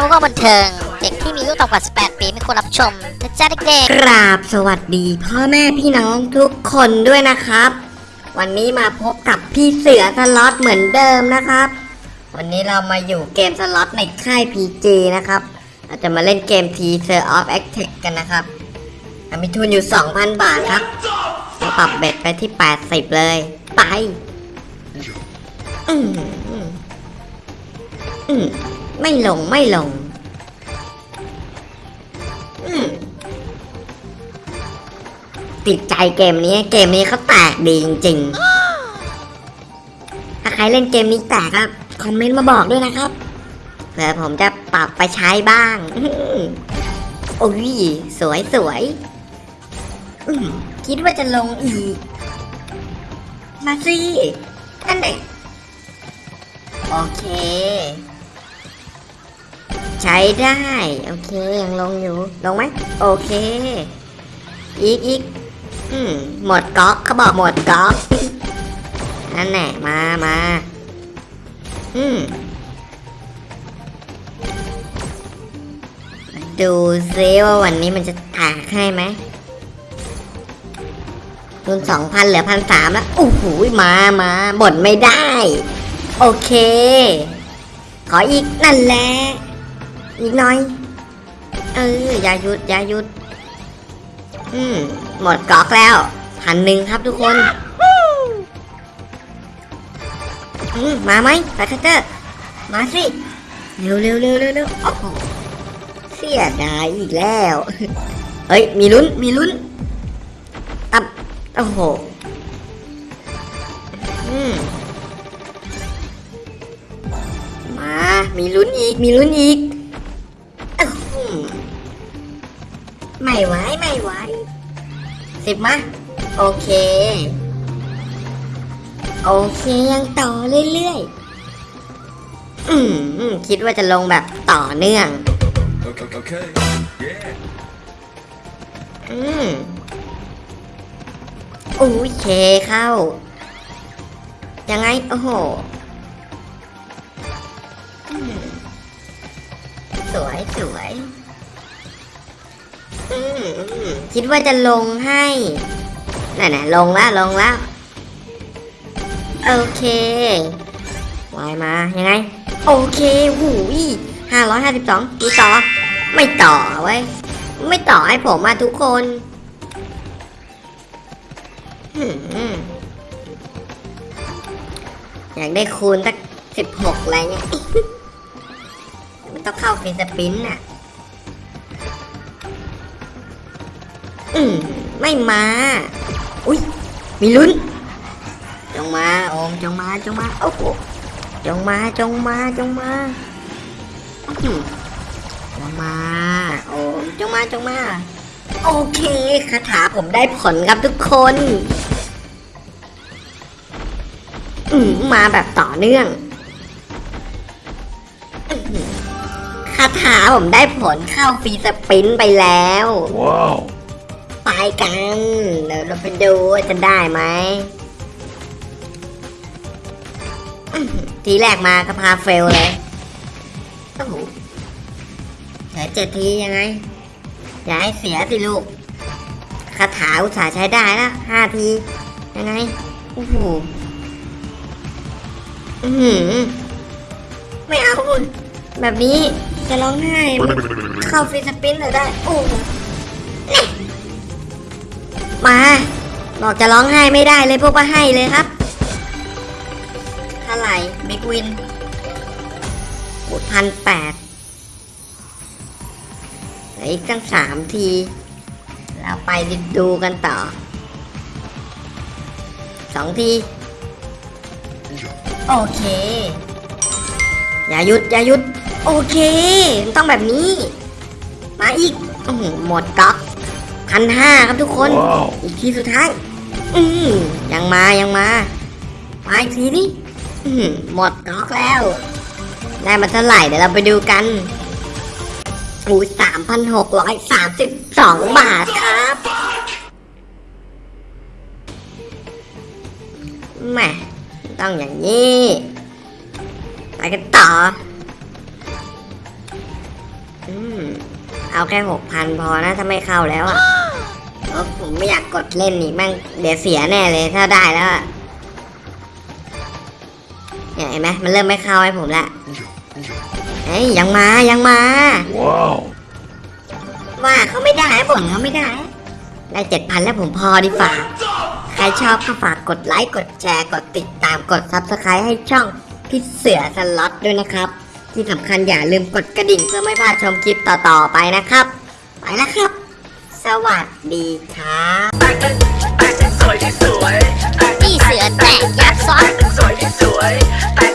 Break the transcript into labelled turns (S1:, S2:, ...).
S1: ทำก็บันเทิง เด็กที่มีอายุต่ำกว่า 18 ปีไม่ควรรับชมนะจ๊ะเด็กๆ
S2: กราบสวัสดีพ่อแม่พี่น้องทุกคนด้วยนะครับ วันนี้มาพบกับพี่เสือสล็อตเหมือนเดิมนะครับ วันนี้เรามาอยู่เกมสล็อตในค่าย PG นะครับเราจะมาเล่นเกม t s e r of a c t e c กันนะครับมีทุนอยู่ 2,000 บาทครับเราปรับเบ็ดไปที่ 80 เลย ไป อืมไม่ลงไม่ลง อืมติดใจเกมนี้ เกมนี้เขาแตกดีจริงๆ ถ้าใครเล่นเกมนี้แตกก็คอมเมนต์มาบอกด้วยนะครับเผื่อผมจะปรับไปใช้บ้างโอ้ยสวยสวยคิดว่าจะลงอีก มาสิอันไหนโอเค ใช้ได้ โอเค ยังลงอยู่ ลงไหม โอเค อีกอีกอืมหมดก๊อกเขาบอกหมดก๊อกนั่นแหละมามาอืมดูซิว่าวันนี้มันจะแตกให้ไหมทุนสองพันเหลือพันสามแล้วโอ้โหมามาบ่นไม่ได้ โอเค ขออีกนั่นแหละ อีกหน่อย เออ อย่าหยุด อย่าหยุด อืม หมดกอกแล้วพันหนึ่งครับทุกคน อืม มาไหมสายคัตเตอร์ มาสิ เร็วเร็วเร็วเร็วเร็วโอ้โหเสียดายอีกแล้ว เฮ้ย มีลุ้น มีลุ้นอับโอ้โห อืม มา มีลุ้นอีก มีลุ้นอีก ไม่ไหวไม่ไหวสิบมาโอเค โอเคยังต่อเรื่อยๆ อืมคิดว่าจะลงแบบต่อเนื่อง
S3: Okay, okay. Yeah.
S2: อืมโอ้เคเข้า ยังไง โอ้โหสวยสวย คิดว่าจะลงให้นั่นนะลงแล้วลงแล้วโอเควายมายังไง โอเคหูยห้าร้อยห้าสิบสองดูต่อ ไม่ต่อไว้ยไม่ต่อให้ผมมาทุกคนอยากได้คูณสักสิบหกอะไรเงี้ยมันต้องเข้าฟีสปินน่ะ อืมไม่มา อุ้ยมีลุ้น จงมาโอมจงมาจงมาโอ้โหจงมาจงมาจงมาอืมจงมาโอ้จงมาจงมา โอเคคาถาผมได้ผลครับทุกคน อืมมาแบบต่อเนื่องคาถาผมได้ผลเข้าฟรีสปินไปแล้ว
S3: Wow.
S2: ไปกันเดี๋ยวเราไปดูว่าจะได้ไหมทีแรกมาก็พาเฟลเลยโอ้โหเหลือเจ็ดทียังไง อย่าให้เสียสิลูกคาถาอุตสาห์ใช้ได้แล้วห้าที ยังไง โอ้โหอื้อไม่เอาแบบนี้จะร้องไห้ เข้าฟรีสปินเลยได้ โอ้า บอกจะร้องไห้ไม่ได้เลยพวกว่าให้เลยครับเท่าไหร่บิ๊กวินหมดพันแปดอีกตั้งสามที เราไปดูกันต่อสองที โอเค อย่าหยุด อย่าหยุด โอเค ต้องแบบนี้ มาอีกอื้อหือหมดก๊อก พันห้าครับทุกคน
S3: ว้าว
S2: อีกทีสุดท้าย อืมยังมายังมามาอีกทีนี่อืมหมดก๊อกแล้ว ได้มาเท่าไหร่เดี๋ยวเราไปดูกันอู้สามพันหกร้อยสามสิบสองบาทครับแหม่ต้องอย่างนี้ไปกันต่อ อืม เอาแค่หกพันพอนะถ้าไม่เข้าแล้วอะเพราะผมไม่อยากกดเล่นนี่แม่งเดี๋ยวเสียแน่เลยถ้าได้แล้วอะเนี่ยเห็นไหมมันเริ่มไม่เข้าให้ผมละเฮ้ยยังมายังมา
S3: Wow.
S2: ว่าเขาไม่ได้ผมเขาไม่ได้ ได้เจ็ดพันแล้วผมพอดีฝ่าใครชอบก็ฝากกดไลค์กดแชร์กดติดตามกด subscribe ให้ช่องพี่เสือสล็อตด้วยนะครับ ที่สำคัญอย่าลืมกดกระดิ่งเพื่อไม่พลาดชมคลิปต่อๆไปนะครับ ไปแล้วครับ สวัสดีครับ
S1: พี่เสือแตกยักษ์ซ้อน